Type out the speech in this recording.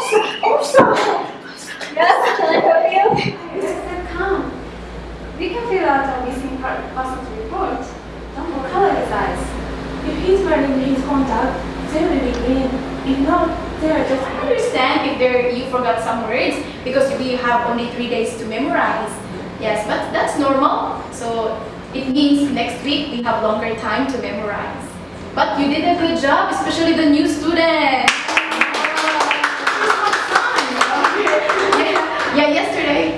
I'm. Yes, can I help you? Yes, come. We can fill out a missing persons report. Don't look colorize. If he's wearing contact, they will be green. If not, they are just... I understand if there you forgot some words because we have only three days to memorize. Yes, but that's normal. So it means next week we have longer time to memorize. But you did a good job, especially yeah, yesterday